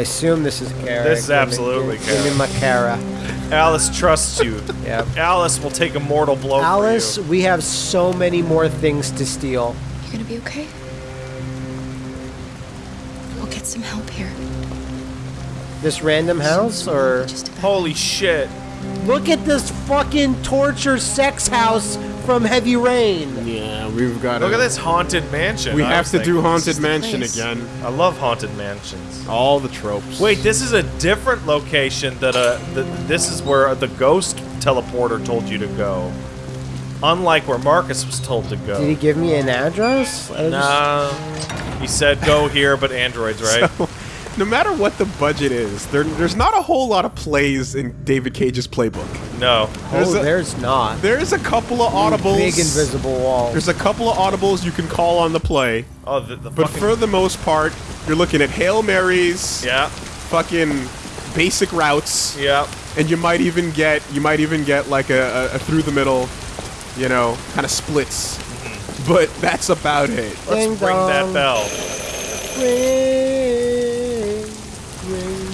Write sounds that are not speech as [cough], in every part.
I assume this is Kara. This is Give me- absolutely give, Give me my Kara. Alice trusts you. [laughs] yeah. Alice will take a mortal blow Alice, for you. we have so many more things to steal. You gonna be okay? We'll get some help here. This random house, or Holy shit. look at this fucking torture sex house from Heavy Rain. Yeah, we've got. Look at this haunted mansion. We I have was to do haunted This is the mansion place. again. I love haunted mansions. All the tropes. Wait, this is a different location that uh th this is where the ghost teleporter told you to go. Unlike where Marcus was told to go. Did he give me an address? I just- Nah. He said go here, but androids, right? [laughs] no matter what the budget is, there, there's not a whole lot of plays in David Cage's playbook. no. There's oh, a- there's not. There's a couple of audibles. Big invisible wall. There's a couple of audibles you can call on the play, Oh, the, the but for the most part, you're looking at hail marys, Yeah, fucking basic routes, yeah. and you might even get you might even get like a, a, a through the middle, you know, kind of splits. Mm-hmm. But that's about it. Let's Ding ring that dong. bell. Ring, ring bell.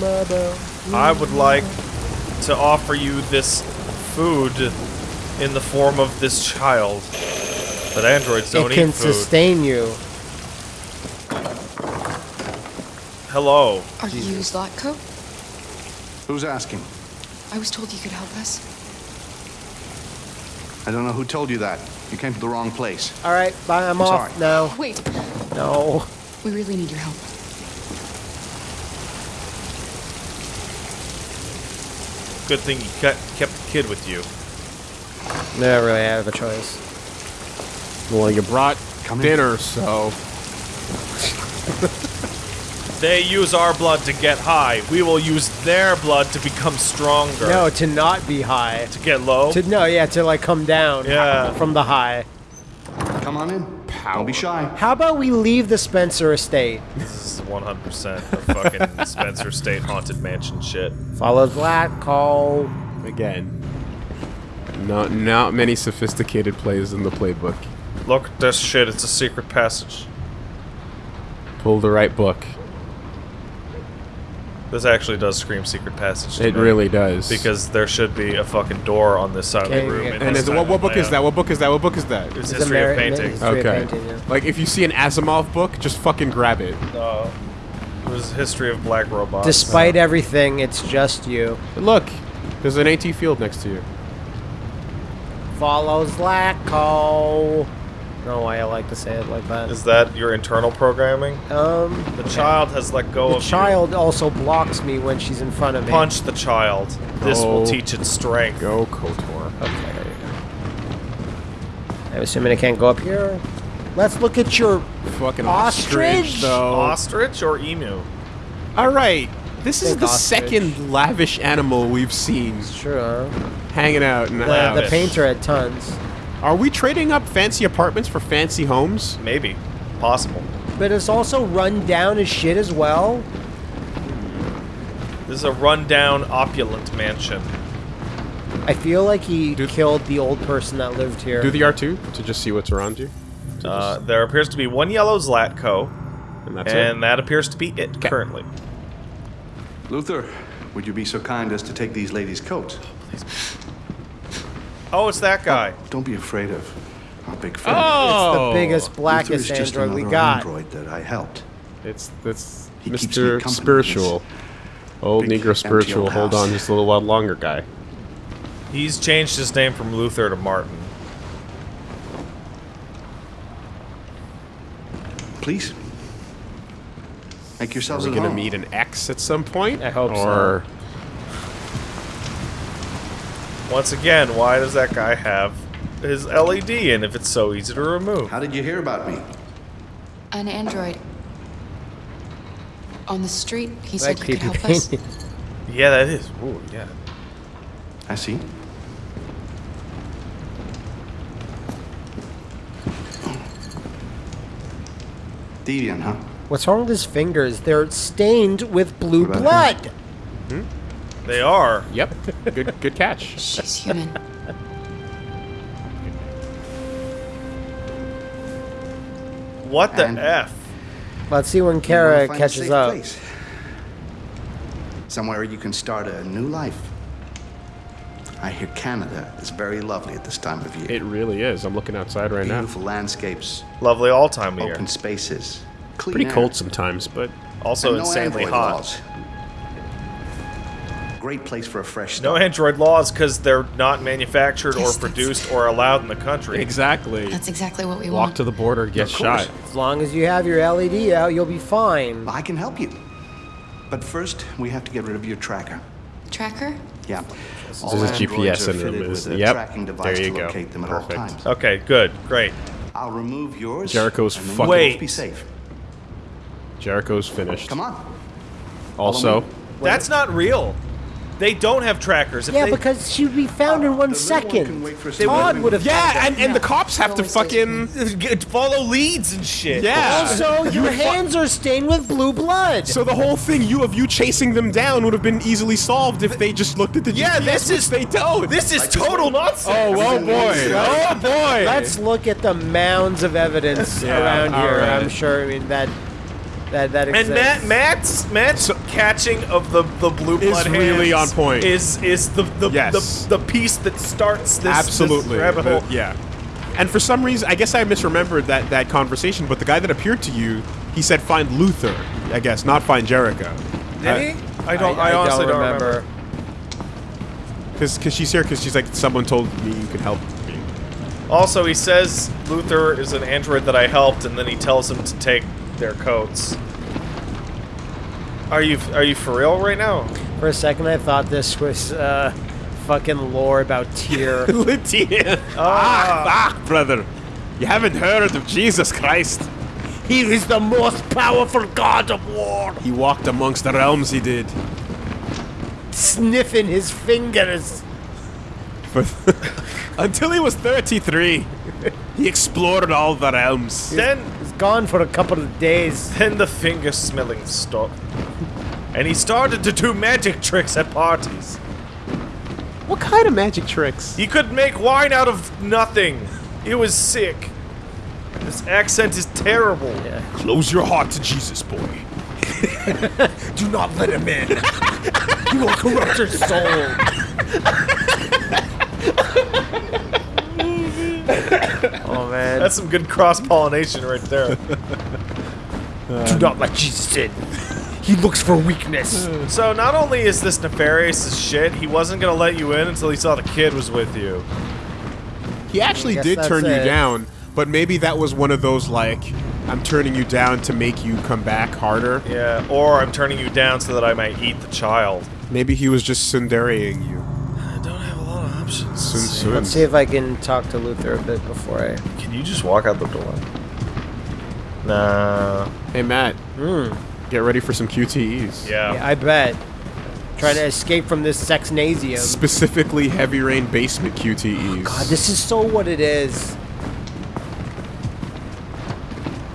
I would like to offer you this food in the form of this child. But androids don't It can eat food. sustain you. Hello. Are you Zlatko? Who's asking? I was told you could help us. I don't know who told you that. You came to the wrong place. All right, bye. I'm, I'm off sorry. now. Wait, No. we really need your help. Good thing you kept, kept the kid with you. Never really have a choice. Well, you brought Come in. dinner, so [laughs] They use our blood to get high. We will use their blood to become stronger. No, to not be high. To get low. To no, yeah, to like come down. Yeah. From the high. Come on in. Don't be shy. How about we leave the Spencer estate? [laughs] This is 100% a fucking [laughs] Spencer estate haunted mansion shit. Follow that call. again, not not many sophisticated plays in the playbook. Look at this shit. It's a secret passage. Pull the right book. This actually does scream secret passage. to It me. really does. Because there should be a fucking door on this side Okay, of the room. yeah. in and this it's, time what, what of book is that? What book is that? What book is that? It's It's history of painting. History of Okay. painting, yeah. Like if you see an Asimov book, just fucking grab it. Uh, it was history of black robots. Despite everything, it's just you. Look, there's an AT field next to you. Follows Lacko. I don't know why I like to say it like that. Is that your internal programming? Um, The child has let go the of you. child also blocks me when she's in front of me. Punch the child. This will teach it strength. Go Kotor. Okay. I'm assuming I can't go up here. Let's look at your. Fucking Ostrich? ostrich, though. Ostrich or emu? All right, this is the ostrich. second lavish animal we've seen Sure. hanging out. In the The, the painter had tons. Are we trading up fancy apartments for fancy homes? Maybe. Possible. But it's also run down as shit as well. This is a rundown, opulent mansion. I feel like he Do- killed the old person that lived here. Do the R2 to just see what's around you. Uh, there appears to be one yellow Zlatko, and that's and it. that appears to be it Okay. currently. Luther, would you be so kind as to take these ladies' coats? Oh, Oh, it's that guy. Don't be afraid of our big friend. Oh, It's the biggest, Luther blackest is just android we another got. android that I helped. It's that's He Mr. Spiritual. Old Negro Spiritual. Hold on, just a little while longer, guy. He's changed his name from Luther to Martin. Please. Make Are yourselves we at gonna home. meet an X at some point? I hope so. Or Once again, why does that guy have his LED in if it's so easy to remove? How did you hear about me? An android. On the street, he like said you could creepy help us. painting. [laughs] Yeah, that is. Ooh, yeah. I see. Deviant, huh? What's wrong with his fingers? They're stained with blue What about blood. Hmm? They are. Yep. Good good catch. [laughs] She's human. What the And- F? Let's see when You Kara wanna find a catches up. place. Somewhere you can start a new life. I hear Canada is very lovely at this time of year. It really is. I'm looking outside right now. Beautiful landscapes, Lovely all time of year. open spaces, clean Pretty air, cold sometimes, but Also and no insanely hot. laws. Great place for a fresh No. Android laws because they're not manufactured Yes, or produced or allowed in the country. exactly. That's exactly what we Walk want. Walk to the border, get Of shot. As long as you have your LED out, you'll be fine. I can help you. But first, we have to get rid of your tracker. Tracker? Yeah. This All is androids GPS are in them. fitted Is, with a yep. tracking device there you to go. locate them at all times. Okay, good, great. I'll remove yours. Jericho's and fucking- Wait. Be safe. Jericho's finished. Come on. Also. That's not real. They don't have trackers. If Yeah, they, because she would be found in one The little one can second. wait for us They to Todd would have. yeah, and, and the cops have to Always stays fucking [laughs] follow leads and shit. yeah. Also, your hands are stained with blue blood. So the whole thing, you of you chasing them down, would have been easily solved if they just looked at the Yeah, GPS, this is- they don't. This is total nonsense. oh, oh boy, oh boy. Let's look at the mounds of evidence Yeah, around here. right. I'm sure. I mean that that that And exists. Matt, Matt's Matt's catching of the the blue blood Is blood really hands on point. Is is the the, Yes. the the piece that starts this Absolutely. this rabbit hole. The- yeah. And for some reason, I guess I misremembered that, that conversation, but the guy that appeared to you, he said find Luther, I guess, not find Jericho. Did he? I don't. I, honestly don't remember. Because she's here because she's like, someone told me you could help me. Also, he says Luther is an android that I helped, and then he tells him to take their coats. Are you are you for real right now? For a second, I thought this was uh, fucking lore about Tyr. [laughs] Lydia. Ah, ah, brother. You haven't heard of Jesus Christ. he is the most powerful god of war. He walked amongst the realms, he did. Sniffing his fingers. For [laughs] Until he was 33. He explored all the realms. Then gone for a couple of days. [laughs] then the finger smelling stopped, and he started to do magic tricks at parties. What kind of magic tricks? He could make wine out of nothing. He was sick. This accent is terrible. Yeah. Close your heart to Jesus, boy. [laughs] Do not let him in. you will corrupt your soul. [laughs] [laughs] oh man. That's some good cross pollination right there. Do not let Jesus in. He looks for weakness. so not only is this nefarious as shit, he wasn't gonna let you in until he saw the kid was with you. He actually did that's turn you down, but maybe that was one of those like, I'm turning you down to make you come back harder. Yeah, or I'm turning you down so that I might eat the child. Maybe he was just sundarying you. I don't have a lot of options. Sun Sun. Let's see if I can talk to Luther a bit before I. Can you just walk out the door? Nah. Hey Matt, Hmm. get ready for some QTEs. Yeah. Yeah, I bet. Trying to escape from this sexnasium. Specifically, heavy rain basement QTEs. God, this is so what it is.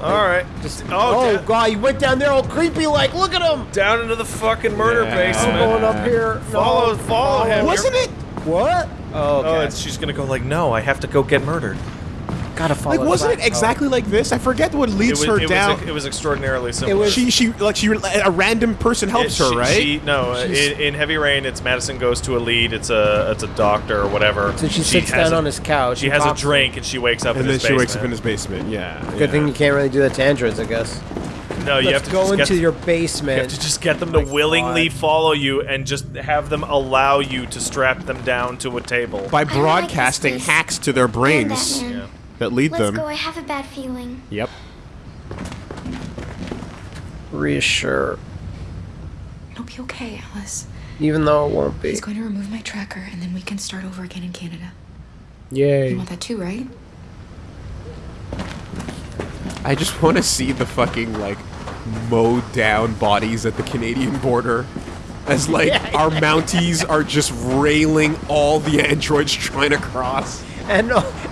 All right. Just, oh, oh, God, you went down there all creepy like, look at him! down into the fucking murder Yeah. basement. I'm going up here. No, Follow- follow him. Wasn't it? What? Oh, okay. Oh, it's, she's gonna go like, no, I have to go get murdered. Gotta follow like, wasn't it Black- exactly like this? I forget what It leads was, her it, down. was, it was extraordinarily simple. was- she, she, like, she, a random person helps It- her, she- right? She, no, uh, in, in Heavy Rain, it's Madison goes to a lead. It's a it's a doctor or whatever. So she sits down a- on his couch She has a talks to him. drink and she wakes up and in then his she wakes up basement. in his basement. Yeah. Good yeah. thing you can't really do that to androids, I guess. No, you Let's have to go just into get, your You have to just get them to willingly God. follow you and just have them allow you to strap them down to a table. by I don't like broadcasting hacks to their brains Yeah. that lead Let's them. go. I have a bad feeling. Yep. Reassure. It'll be okay, Alice. Even though it won't be. He's going to remove my tracker, and then we can start over again in Canada. Yay. You want that too, right? I just want to see the fucking like mowed down bodies at the Canadian border. As like Yeah, our Mounties are just railing all the androids trying to cross. And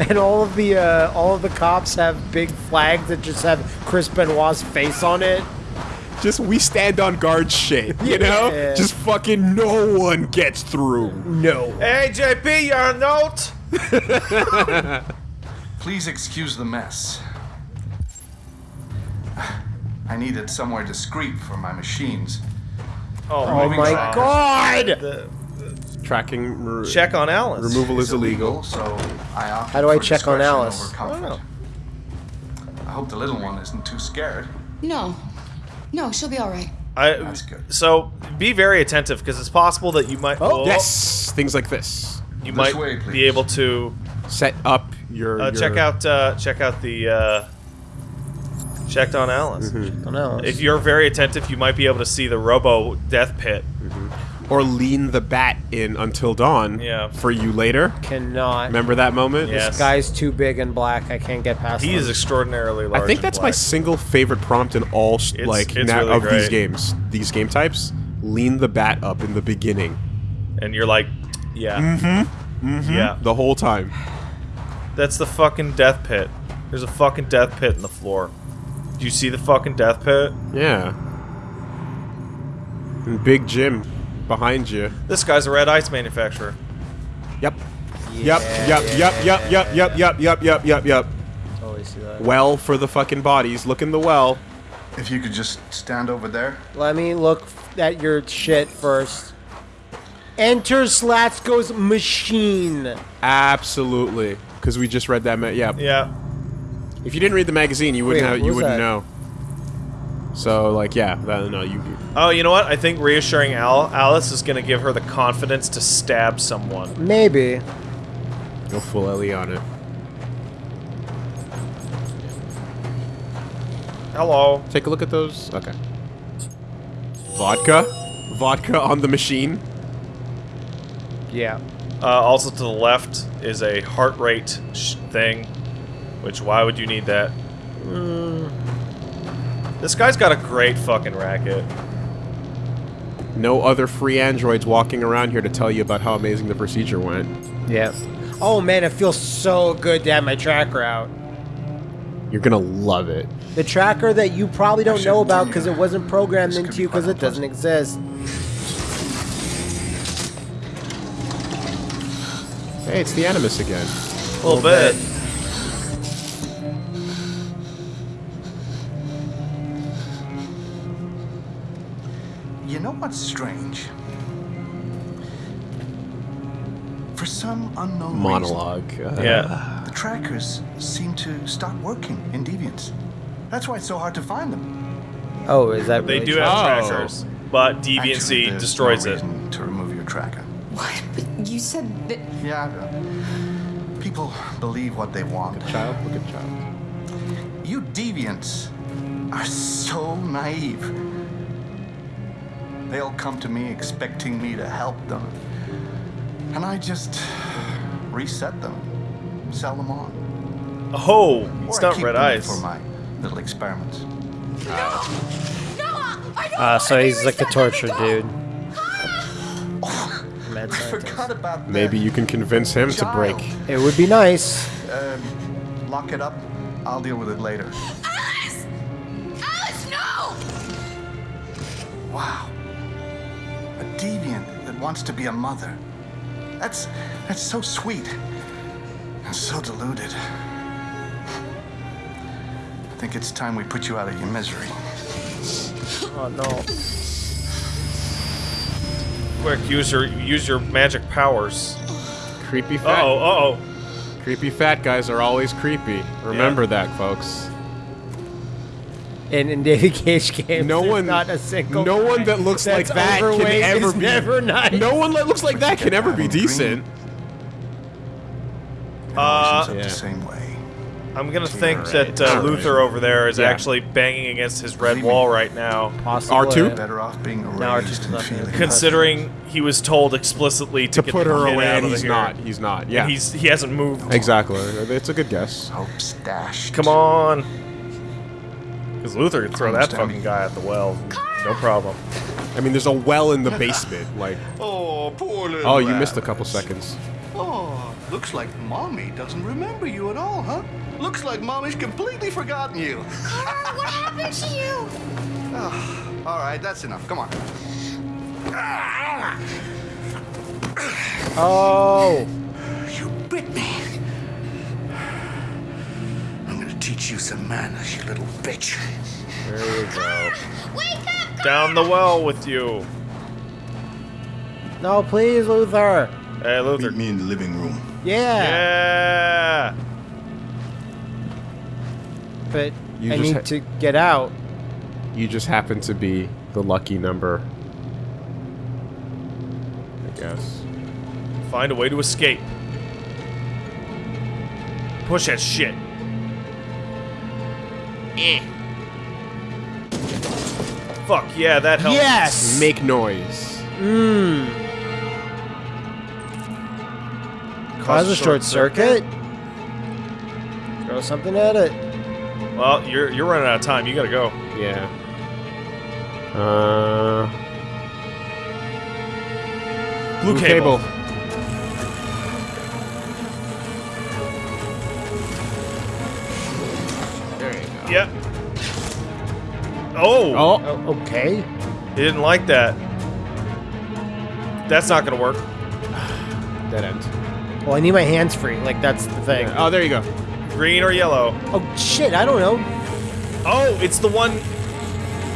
and all of the uh, all of the cops have big flags that just have Chris Benoit's face on it. Just we stand on guard shit, you know? Just fucking no one gets through. No. Hey, JP, your note. [laughs] [laughs] Please excuse the mess. I needed somewhere discreet for my machines. Oh, Oh my my god. god! The- Tracking. Check on Alice. Removal is illegal. so I opted How do I check on discretion Alice? over comfort. I hope the little one isn't too scared. No. No, she'll be all right. I, That's good. So be very attentive because it's possible that you might. Oh, Yes, things like this. You This might way, be able to Set up your. uh, your check out uh, check out the uh, checked on Alice. Mm-hmm. Don't know. If you're very attentive, you might be able to see the Robo Death Pit. Mm-hmm. or lean the bat in until dawn. Yeah. For you later. Cannot. Remember that moment? Yes. Guy's too big and black. I can't get past him. He him. is extraordinarily large. I think and that's my black. single favorite prompt in all s- It's- like it's na- really of these great. games. These game types. Lean the bat up in the beginning. and you're like, yeah, mm-hmm, mm-hmm. yeah. The whole time. That's the fucking Death Pit. There's a fucking Death Pit in the floor. Do you see the fucking death pit? Yeah. And big Jim behind you. This guy's a red ice manufacturer. Yep. Yeah, yep, yep, yep, yep, yep, yep, yep, yep, yep, yep. Totally see that. Well for the fucking bodies. Look in the well. If you could just stand over there. Let me look at your shit first. Enter Zlatko's machine. Absolutely. Because we just read that. Yeah. Yeah. If you didn't read the magazine, you wouldn't Wait, have, you wouldn't that? know. So like yeah, that, no, you. Oh, you know what? I think reassuring Al- Alice is going to give her the confidence to stab someone. Maybe. Go full Ellie on it. Hello. Take a look at those. Okay. Vodka, vodka on the machine. Yeah. Uh, also to the left is a heart rate sh- thing, which why would you need that? Hmm. This guy's got a great fucking racket. No other free androids walking around here to tell you about how amazing the procedure went. Yeah. Oh man, it feels so good to have my tracker out. You're gonna love it. The tracker that you probably don't know about because it wasn't programmed This into be you because quite it doesn't exist. Hey, it's the Animus again. A little bit. You know strange? For some unknown Monologue. Uh, Yeah. the trackers seem to stop working in Deviants. That's why it's so hard to find them. Oh, is that They really do true? have Oh. trackers, but Actually, deviancy there's destroys no it. To remove your tracker. What? But you said that. Yeah, I know. People believe what they want. Child, look at child. You deviants are so naive. They'll come to me expecting me to help them. And I just reset them, sell them on. Oh, Or it's I not red eyes. for my little experiments. No! Uh, so he's like a torture dude. I forgot about that. Maybe you can convince him to break. It would be nice. Um, lock it up. I'll deal with it later. Alice! Alice, no! Wow. A deviant that wants to be a mother. That's that's so sweet. And so deluded. I think it's time we put you out of your misery. Oh no. Quick, use your use your magic powers. Creepy Uh fat. oh, uh oh. Creepy fat guys are always creepy. Remember that, folks. In, in David [laughs] Cage games, No there's one, not a single. no one that looks like that can ever be. never nice. No one that looks like that can ever be decent. Uh, yeah. the same way. I'm gonna think Alright, that uh. Luther over there is Yeah. actually banging against his red wall right now, Possibly. R2? Better off being Now our raised teacher's not gonna feeling. be considering he was told explicitly to, To get put her away, and he's here. not. He's not. Yeah. He's he hasn't moved. exactly. It's a good guess. Hope stashed. Come on. Because Luther could throw that fucking guy at the well. No problem. I mean, there's a well in the basement. Like, [laughs] Oh, poor little. oh, you missed a couple seconds. Oh, looks like mommy doesn't remember you at all, huh? Looks like mommy's completely forgotten you. Carl, What happened to you? Oh, All right, that's enough. Come on. Oh, You bit me. I'm teach you some manners, you little bitch. there you go. Wake up! Down the well with you. No, please, Luther. Hey, Luther. Meet me in the living room. Yeah. Yeah. But You I just need to get out. You just happen to be the lucky number. I guess. Find a way to escape. Push that shit. Eh. Fuck yeah, that helps. Yes. Make noise. Mmm. Cause a short circuit. Throw something at it. Well, you're you're running out of time. You gotta go. Yeah. Uh. Blue, cable. There you go. Yep. Oh, Oh, okay. he didn't like that. That's not gonna work. [sighs] dead end. Well, I need my hands free. Like that's the thing. Oh, there you go. Green or yellow? Oh shit! I don't know. Oh, it's the one.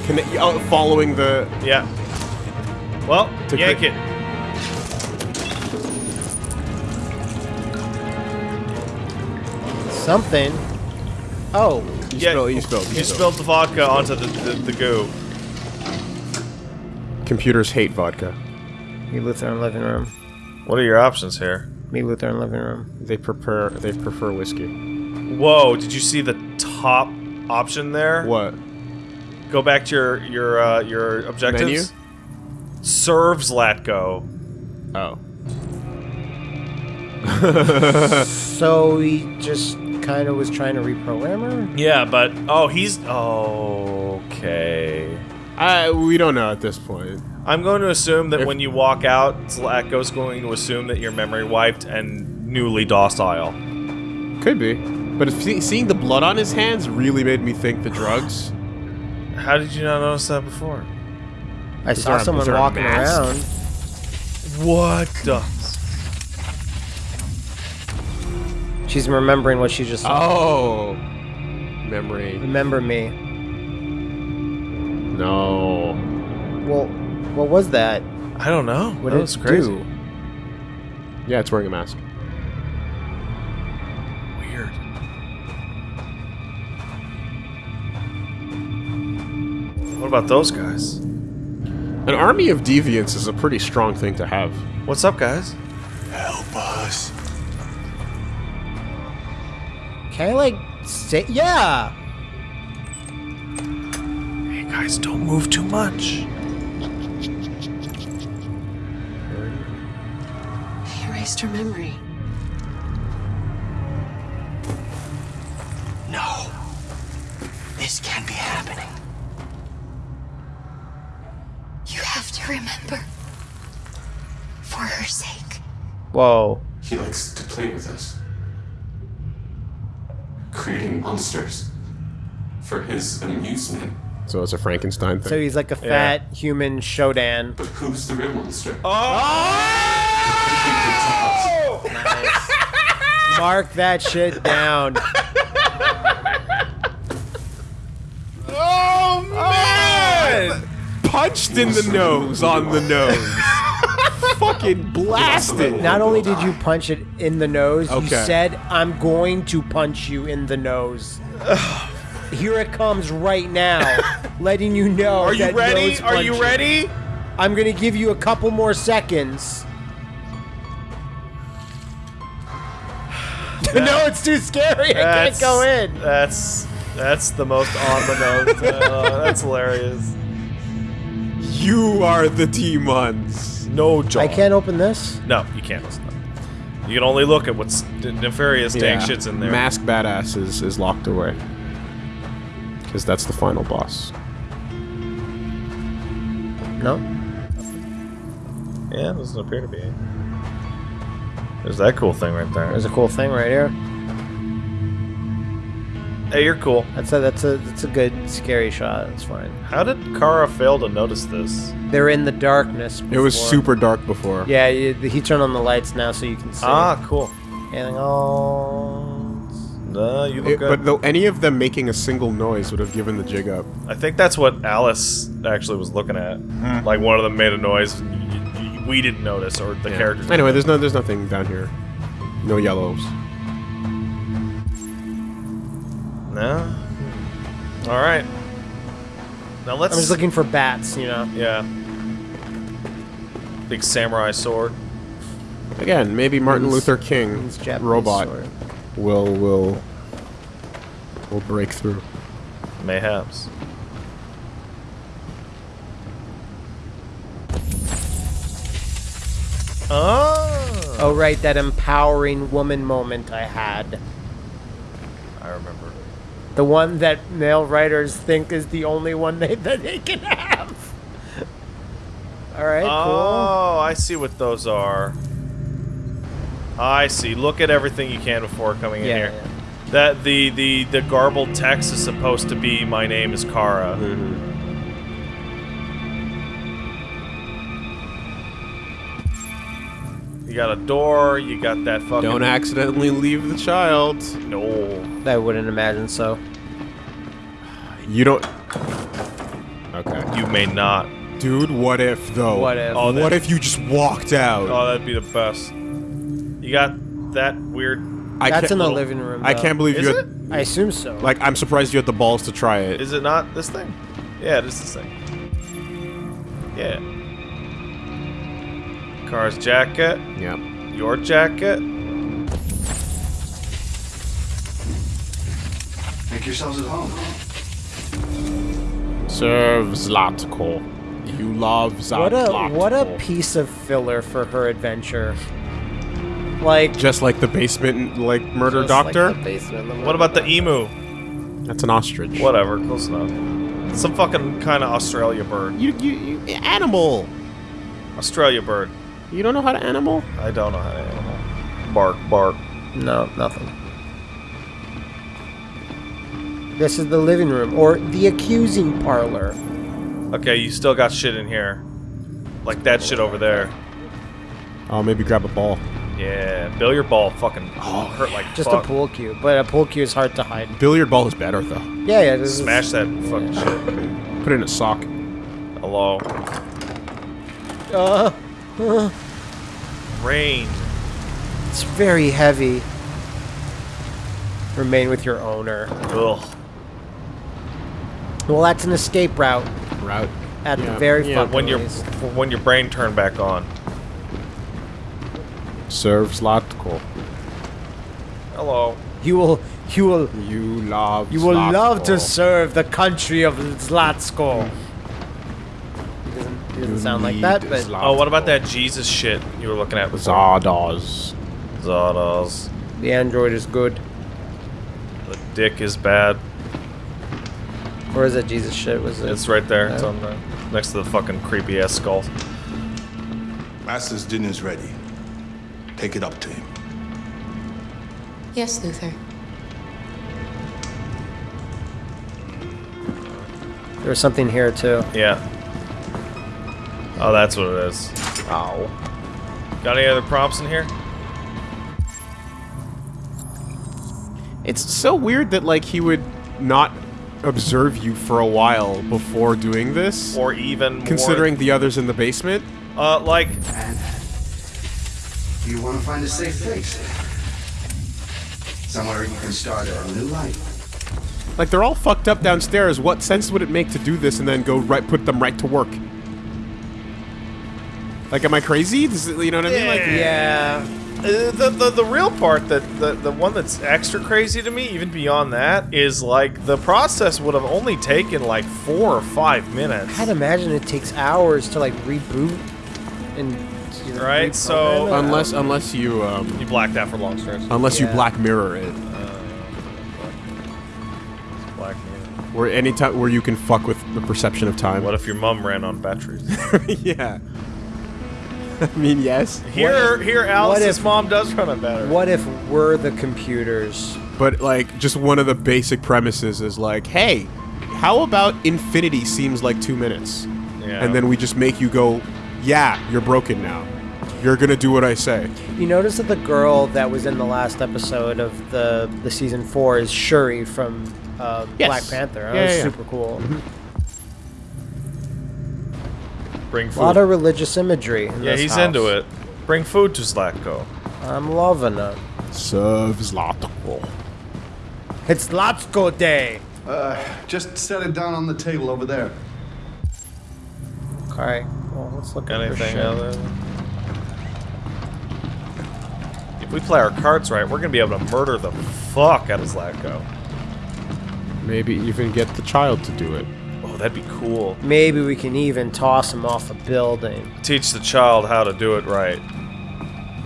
Can oh, following the. Yeah. Well, To yank it. Something. Oh. You Yeah, spilled. You spilled. You spilled the vodka onto the, the, the goo. Computers hate vodka. Me, Luther in living room. What are your options here? Me, Luther in living room. They prefer. They prefer whiskey. Whoa! Did you see the top option there? What? Go back to your your uh, your objectives. Menu? Serves Latgo. Oh. So he just kind of was trying to reprogram her. Yeah, but oh, he's okay. I. We don't know at this point. I'm going to assume that If- when you walk out, Zlatko's going to assume that you're memory wiped and newly docile. Could be. But if seeing the blood on his hands really made me think the drugs. How did you not notice that before? I Is saw someone is there a walking around. What the? She's remembering what she just saw. Oh. Memory. Remember me. No. Well, what was that? I don't know. What that did was it crazy. do? Yeah, it's wearing a mask. Weird. What about those guys? An army of deviants is a pretty strong thing to have. What's up, guys? Can I like say? Yeah. Hey, guys, don't move too much. He erased her memory. No. This can't be happening. You have to remember. For her sake. Whoa. He likes to play with us, monsters for his amusement. So it's a Frankenstein thing. So he's like a fat human Shodan. But who's the real monster? Oh! Mark that shit down. [laughs] Oh man! punched in the nose on the nose. Fucking blasted. Not only did you punch it in the nose, you Okay. said, "I'm going to punch you in the nose." [sighs] Here it comes right now, [laughs] letting you know. Are you that ready? nose Are you punching. ready? I'm gonna give you a couple more seconds. [sighs] no, it's too scary. I can't go in. That's that's the most on the nose. Uh, that's hilarious. You are the demons. No, John. I can't open this. No, you can't listen. to them. You can only look at what's n- nefarious dank shits in there. Mask Badass is, is locked away. Because that's the final boss. No. Yeah, doesn't appear to be. There's that cool thing right there. There's a cool thing right here. Hey, you're cool. That's a that's a that's a good scary shot. It's fine. How did Kara fail to notice this? They're in the darkness. It was super dark before. Yeah, you, he turned on the lights now so you can see. Ah, cool. Anything else? No, you look It- good. but though any of them making a single noise would have given the jig up. I think that's what Alice actually was looking at. Like one of them made a noise. We didn't notice or the Yeah. characters. Anyway, there's no there's nothing down here. No yellows. No. All right. Now let's. I'm just looking for bats, you know. Yeah. Big samurai sword. Again, maybe Martin Means- Luther King means Japanese robot sword. will will will break through. Mayhaps. Oh. Oh, right, that empowering woman moment I had. I remember. The one that male writers think is the only one they, [laughs] that they can have. All right, Oh, I see what those are. I see. Look at everything you can before coming cool. in here. yeah. That the the the garbled text is supposed to be "My name is Kara." Mm-hmm. You got a door. You got that fucking. Don't accidentally leave the child. No. I wouldn't imagine so. You don't. Okay. You may not. Dude, what if though? What if? Oh, what if you just walked out? Oh, that'd be the best. You got that weird. I That's can't- in the little- living room. I can't believe Is you. it? I assume so. like, I'm surprised you had the balls to try it. Is it not this thing? Yeah, it is this thing. Yeah. Kara's jacket. yeah. Your jacket. Make yourselves at home. Serve Zlatko. You love Zlatko. what a what a piece of filler for her adventure. Like Just like the basement, like murder just like doctor. the basement of What about the emu? That's an ostrich. Whatever, close enough. Some fucking kind of Australia bird. You, you, you animal. Australia bird. You don't know how to animal? I don't know how to animal. Bark, bark. No, nothing. This is the living room or the accusing parlor. Okay, you still got shit in here. Like that shit over there. Oh, maybe grab a ball. Yeah, billiard ball fucking oh, hurt like Just fuck. a pool cue, but a pool cue is hard to hide. Billiard ball is better though. Yeah, yeah. This Smash Is, that fucking [laughs] shit. Put it in a sock. Hello. uh, Rain. it's very heavy. Remain with your owner. Ugh. Well, that's an escape route Route. at the very yeah. fucking When your when your brain turned back on. Serve Zlatko. Hello. You will, you will, You love. you will love to serve the country of Zlatsko. He doesn't, he doesn't You sound like that, but Oh, what about that Jesus shit you were looking at before? Zardoz. Zardoz. the android is good. The dick is bad. Where is that Jesus shit? Was it? It's right there. It's on the next to the fucking creepy ass skull. Master's dinner's ready. Take it up to him. Yes, Luther. There was something here too. Yeah. Oh, that's what it is. Ow. Got any other prompts in here? It's so weird that like he would not observe you for a while before doing this, Or even more- considering the others in the basement. uh, like And you want to find a safe place. Somewhere you can start a new life. Like they're all fucked up downstairs. What sense would it make to do this and then go right put them right to work? Like, am I crazy? Does it, you know what I mean? Like, Yeah. Uh, the, the the real part that the the one that's extra crazy to me, even beyond that, is like the process would have only taken like four or five minutes. I'd imagine it takes hours to like reboot and you know, Right, so- reprogram it. unless unless you um, You blacked out for long stretches. unless you Yeah. Black Mirror it, Black Mirror. where any time where you can fuck with the perception of time. What if your mom ran on batteries? [laughs] yeah. [laughs] I mean, yes, here, here, Alice's if- mom does run on better. what if we're the computers? but like just one of the basic premises is like, hey, how about infinity seems like two minutes, Yeah. and then we just make you go, yeah, you're broken now. You're gonna do what I say. You notice that the girl that was in the last episode of the the season four is Shuri from uh, Yes. Black Panther. That Yeah, was yeah, yeah. super cool. Bring food. A lot of religious imagery. In yeah, this he's house. into it. Bring food to Zlatko. I'm loving it. Serve Zlatko. It's Latsko Day. Uh, just set it down on the table over there. All right. Well, let's look at Anything shit. other? If we play our cards right, we're gonna be able to murder the fuck out of Zlatko. Maybe even get the child to do it. Oh, that'd be cool. Maybe we can even toss him off a building. Teach the child how to do it right.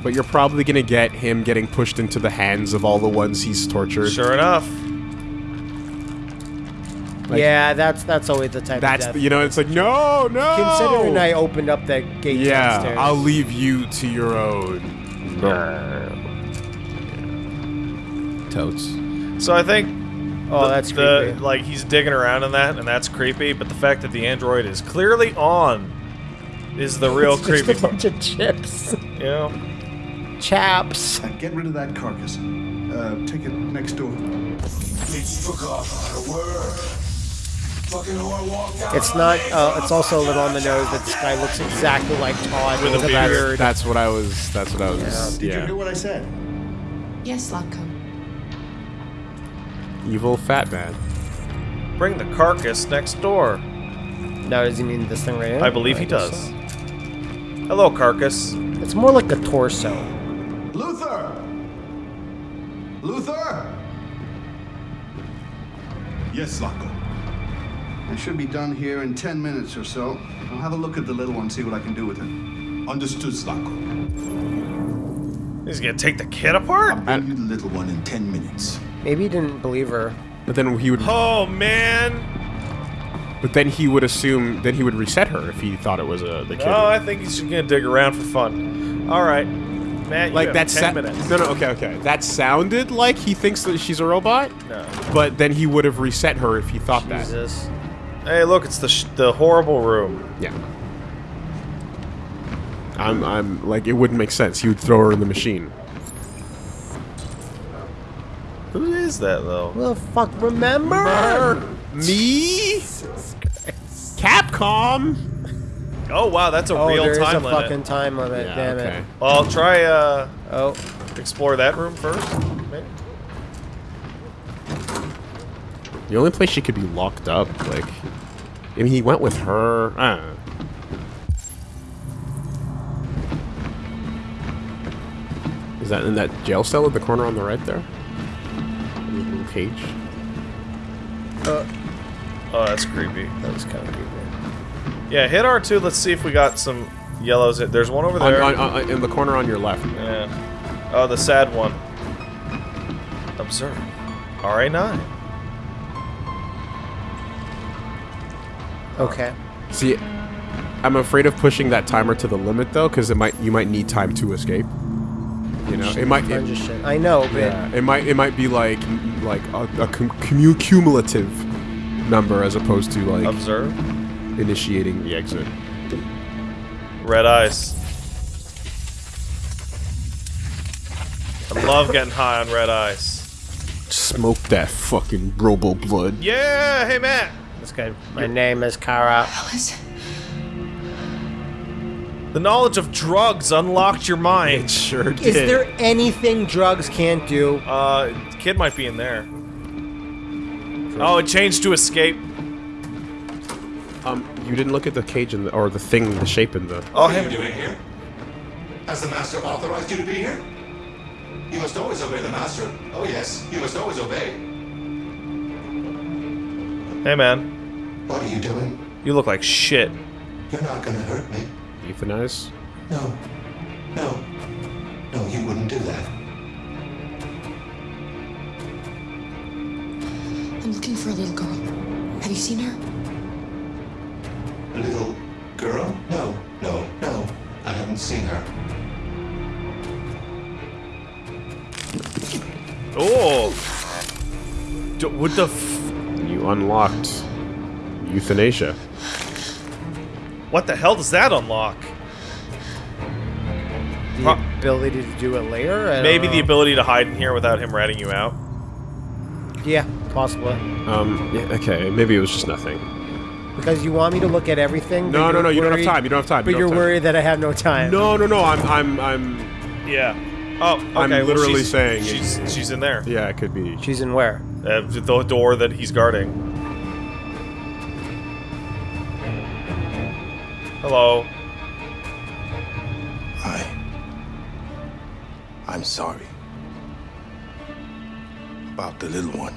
But you're probably gonna get him getting pushed into the hands of all the ones he's tortured. Sure enough. Like- yeah, that's that's always the type That's of the, death. you know, it's like no, no. Considering I opened up that gate yeah, downstairs. I'll leave you to your own. Totes. So I think Oh, the- that's the, creepy. like he's digging around in that, and that's creepy. But the fact that the android is clearly on is the real it's creepy just a part. bunch of chips, You know, chaps. Uh, get rid of that carcass. Uh, take it next door. It's not. Uh, it's also a little on the nose that this guy looks exactly like Todd With a beard. beard. That's what I was. That's what I was. Did Yeah. you hear what I said? Yes, Zlatko. Evil fat man. bring the carcass next door. Now, does he mean this thing right here? I believe he does. so. Hello, carcass. It's more like a torso. Luther! Luther! Yes, Zlatko. It should be done here in 10 minutes or so. I'll have a look at the little one, see what I can do with it. Understood, Zlatko. He's gonna take the kid apart. Bring you the little one in ten minutes. Maybe he didn't believe her. But then he would. Oh man. But then he would assume. Then he would reset her if he thought it was a the kid. No, I think he's just gonna dig around for fun. All right, Matt. You like have that. ten minutes. No, no. Okay, okay. That sounded like he thinks that she's a robot. No. But then he would have reset her if he thought that. Jesus. Hey, look, it's the sh- the horrible room. Yeah. I'm. I'm like it wouldn't make sense. He would throw her in the machine. Who is that though? Well, fuck, remember? Me? Capcom. Oh wow, that's a Oh, real there is time a limit. fucking time limit. Yeah, Damn okay. it. Well, I'll try uh Oh, explore that room first. Maybe. The only place she could be locked up, like, I mean, he went with her. I don't know. Is that in that jail cell at the corner on the right there? Little cage. Uh, oh, that's creepy. that was kind of creepy. Yeah, hit R2. Let's see if we got some yellows. There's one over On, there. on, on, uh, in the corner on your left. Yeah. Oh, the sad one. Observe. RA9. Okay. See, I'm afraid of pushing that timer to the limit though, because it might you might need time to escape. You know, it might. Bunch It, of shit. I know, but yeah, it might. It might be like like a, a cum- cumulative number as opposed to like Observe. initiating the exit. Red ice. I love getting high on red ice. Smoke that fucking robo blood. Yeah, hey Matt. this guy. My name is Kara. Alice, The knowledge of drugs unlocked your mind. Sure did. Is there anything drugs can't do? Uh, kid might be in there. Oh, it changed to escape. Um, you didn't look at the cage in the, or the thing, the shape in the. Oh, What are you him. doing here? Has the Master authorized you to be here? You must always obey the Master. Oh yes, you must always obey. Hey man, What are you doing? you look like shit. You're not gonna hurt me. Euthanize? No. No. No, you wouldn't do that. I'm looking for a little girl. Have you seen her? A little girl? No, no, no. I haven't seen her. Oh. D- what the f- You unlocked euthanasia. What the hell does that unlock? The Pro- ability to do it later? I don't Maybe the ability to hide in here without him ratting you out. Yeah, possibly. Um, yeah, okay, maybe it was just nothing. Because you want me to look at everything. but No, no, you're no. You don't have time. You don't have time. But you you're don't worried that I have no time. time. No, no, no. I'm, I'm, I'm. Yeah. Oh, okay. I'm well, literally she's- saying she's she's in there. Yeah, it could be. She's in where? Uh, the door that he's guarding. Hello. I. I'm sorry. About the little one.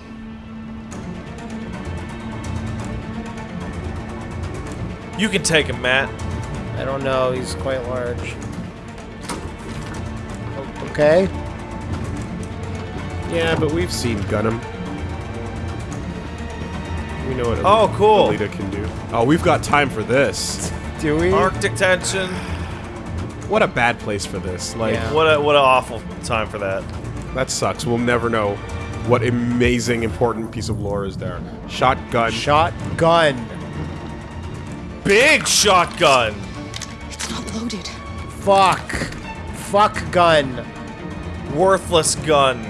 You can take him, Matt. I don't know. He's quite large. O- Okay. Yeah, but we've seen Gunham. We know what a Oh, cool. Alita can do. Oh, we've got time for this. Do we? Arctic tension. What a bad place for this. Like, Yeah. What a what an awful time for that. that sucks. We'll never know what amazing, important piece of lore is there. Shotgun. Shotgun. Big shotgun. It's not loaded. Fuck. Fuck gun. Worthless gun.